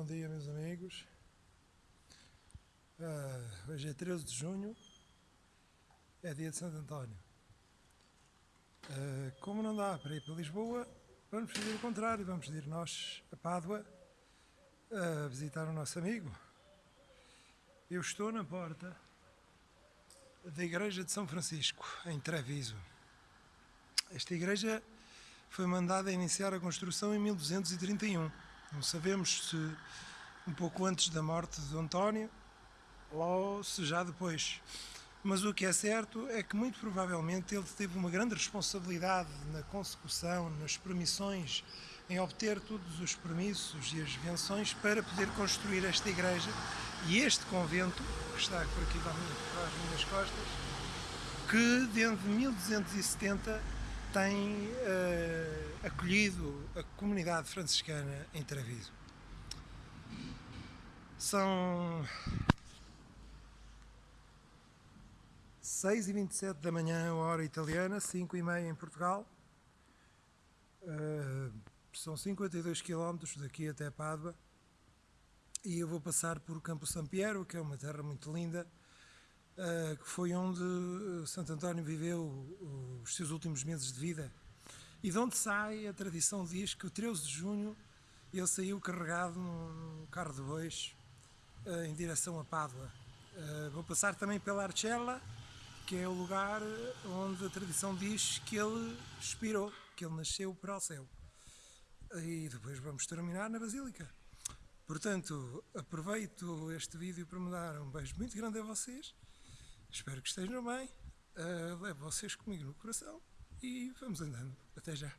bom dia meus amigos. Uh, hoje é 13 de junho, é dia de Santo António. Uh, como não dá para ir para Lisboa, vamos fazer o contrário, vamos ir nós a Pádua a visitar o nosso amigo. Eu estou na porta da Igreja de São Francisco, em Treviso. Esta igreja foi mandada a iniciar a construção em 1231 não sabemos se um pouco antes da morte de António ou se já depois. Mas o que é certo é que muito provavelmente ele teve uma grande responsabilidade na consecução, nas permissões, em obter todos os permissos e as venções para poder construir esta igreja e este convento, que está por aqui para as minhas costas, que desde 1270 tem uh, acolhido a comunidade franciscana em Treviso. São 6 e 27 da manhã, hora italiana, 5 e meia em Portugal. Uh, são 52 km daqui até Pádua e eu vou passar por Campo San Piero, que é uma terra muito linda, que foi onde Santo António viveu os seus últimos meses de vida e de onde sai a tradição diz que o 13 de junho ele saiu carregado num carro de bois em direção a Pádua. Vou passar também pela Arcella, que é o lugar onde a tradição diz que ele expirou, que ele nasceu para o céu. E depois vamos terminar na Basílica. Portanto, aproveito este vídeo para me dar um beijo muito grande a vocês. Espero que estejam bem. Uh, levo vocês comigo no coração e vamos andando. Até já.